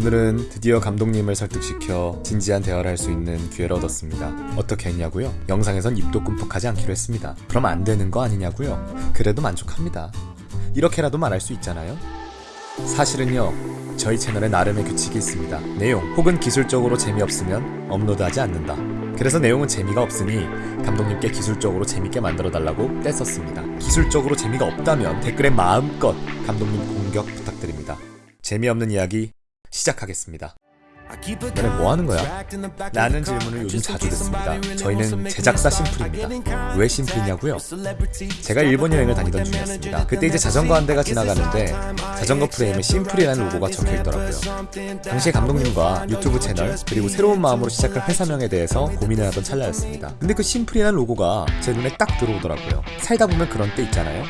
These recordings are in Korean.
오늘은 드디어 감독님을 설득시켜 진지한 대화를 할 수 있는 기회를 얻었습니다. 어떻게 했냐고요? 영상에선 입도 끔뻑하지 않기로 했습니다. 그럼 안 되는 거 아니냐고요? 그래도 만족합니다. 이렇게라도 말할 수 있잖아요? 사실은요, 저희 채널에 나름의 규칙이 있습니다. 내용 혹은 기술적으로 재미없으면 업로드하지 않는다. 그래서 내용은 재미가 없으니 감독님께 기술적으로 재밌게 만들어달라고 떼썼습니다. 기술적으로 재미가 없다면 댓글에 마음껏 감독님 공격 부탁드립니다. 재미없는 이야기 시작하겠습니다. 너네 뭐 하는 거야? 라는 질문을 요즘 자주 듣습니다. 저희는 제작사 심플입니다. 왜 심플이냐고요? 제가 일본 여행을 다니던 중이었습니다. 그때 이제 자전거 한 대가 지나가는데 자전거 프레임에 심플이라는 로고가 적혀 있더라고요. 당시에 감독님과 유튜브 채널 그리고 새로운 마음으로 시작할 회사명에 대해서 고민을 하던 찰나였습니다. 근데 그 심플이라는 로고가 제 눈에 딱 들어오더라고요. 살다 보면 그런 때 있잖아요.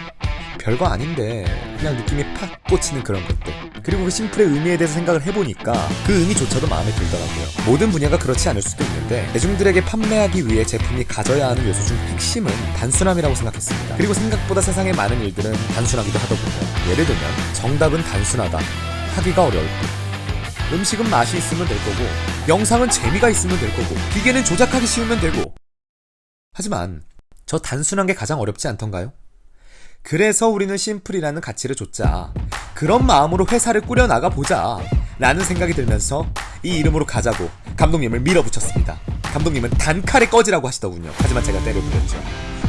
별거 아닌데 그냥 느낌이 팍 꽂히는 그런 것들. 그리고 그 심플의 의미에 대해서 생각을 해보니까 그 의미조차도 마음에 들더라고요. 모든 분야가 그렇지 않을 수도 있는데 대중들에게 판매하기 위해 제품이 가져야 하는 요소 중 핵심은 단순함이라고 생각했습니다. 그리고 생각보다 세상의 많은 일들은 단순하기도 하더군요. 예를 들면 정답은 단순하다 하기가 어려울 뿐 음식은 맛이 있으면 될 거고 영상은 재미가 있으면 될 거고 기계는 조작하기 쉬우면 되고. 하지만 저 단순한 게 가장 어렵지 않던가요? 그래서 우리는 심플이라는 가치를 줬자. 그런 마음으로 회사를 꾸려나가 보자. 라는 생각이 들면서 이 이름으로 가자고 감독님을 밀어붙였습니다. 감독님은 단칼에 꺼지라고 하시더군요. 하지만 제가 때려부렸죠.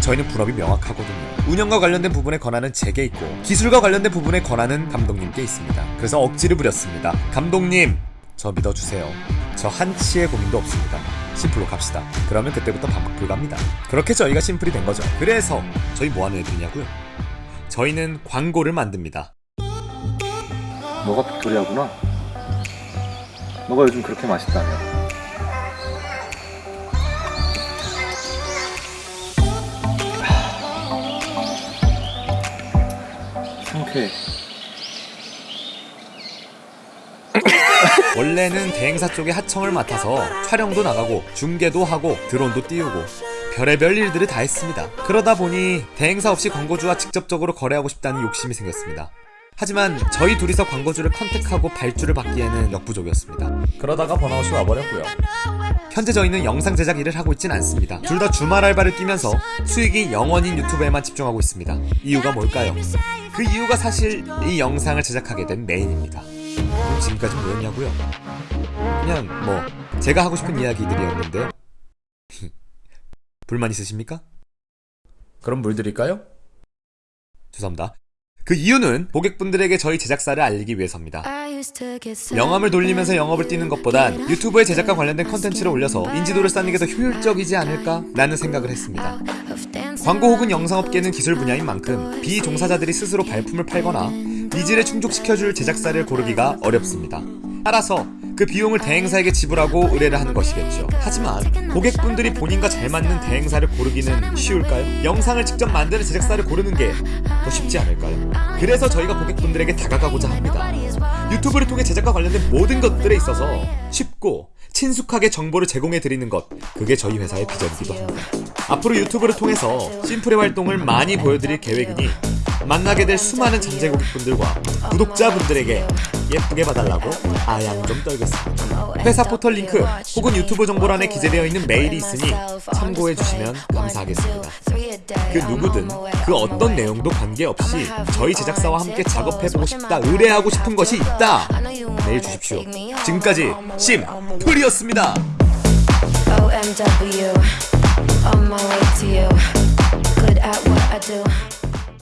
저희는 분업이 명확하거든요. 운영과 관련된 부분에 권한은 제게 있고 기술과 관련된 부분에 권한은 감독님께 있습니다. 그래서 억지를 부렸습니다. 감독님, 저 믿어주세요. 저 한치의 고민도 없습니다. 심플로 갑시다. 그러면 그때부터 반복 불가입니다. 그렇게 저희가 심플이 된 거죠. 그래서 저희 뭐 하는 애들이냐고요? 저희는 광고를 만듭니다. 너가 빅토리아구나. 너가 요즘 그렇게 맛있다며. 상쾌해. 원래는 대행사 쪽에 하청을 맡아서 촬영도 나가고 중계도 하고 드론도 띄우고 별의별 일들을 다 했습니다. 그러다 보니 대행사 없이 광고주와 직접적으로 거래하고 싶다는 욕심이 생겼습니다. 하지만 저희 둘이서 광고주를 컨택하고 발주를 받기에는 역부족이었습니다. 그러다가 번아웃이 와버렸고요. 현재 저희는 영상 제작 일을 하고 있진 않습니다. 둘 다 주말 알바를 뛰면서 수익이 0원인 유튜브에만 집중하고 있습니다. 이유가 뭘까요? 그 이유가 사실 이 영상을 제작하게 된 메인입니다. 지금까지 뭐였냐고요? 그냥 뭐 제가 하고 싶은 이야기들이었는데요. 불만 있으십니까? 그럼 물 드릴까요? 죄송합니다. 그 이유는 고객분들에게 저희 제작사를 알리기 위해서입니다. 명함을 돌리면서 영업을 뛰는 것보단 유튜브에 제작과 관련된 컨텐츠를 올려서 인지도를 쌓는 게 더 효율적이지 않을까? 라는 생각을 했습니다. 광고 혹은 영상업계는 기술 분야인 만큼 비종사자들이 스스로 발품을 팔거나 needs를 충족시켜줄 제작사를 고르기가 어렵습니다. 따라서 그 비용을 대행사에게 지불하고 의뢰를 하는 것이겠죠. 하지만 고객분들이 본인과 잘 맞는 대행사를 고르기는 쉬울까요? 영상을 직접 만드는 제작사를 고르는 게 더 쉽지 않을까요? 그래서 저희가 고객분들에게 다가가고자 합니다. 유튜브를 통해 제작과 관련된 모든 것들에 있어서 쉽고 친숙하게 정보를 제공해 드리는 것 그게 저희 회사의 비전이기도 합니다. 앞으로 유튜브를 통해서 심플의 활동을 많이 보여드릴 계획이니 만나게 될 수많은 잠재 고객분들과 구독자분들에게 예쁘게 봐달라고 아양 좀 떨겠습니다. 회사 포털 링크 혹은 유튜브 정보란에 기재되어 있는 메일이 있으니 참고해 주시면 감사하겠습니다. 그 누구든 그 어떤 내용도 관계없이 저희 제작사와 함께 작업해보고 싶다, 의뢰하고 싶은 것이 있다. 메일 주십시오. 지금까지 심플이었습니다. OMW, on my way to you. Good at what I do.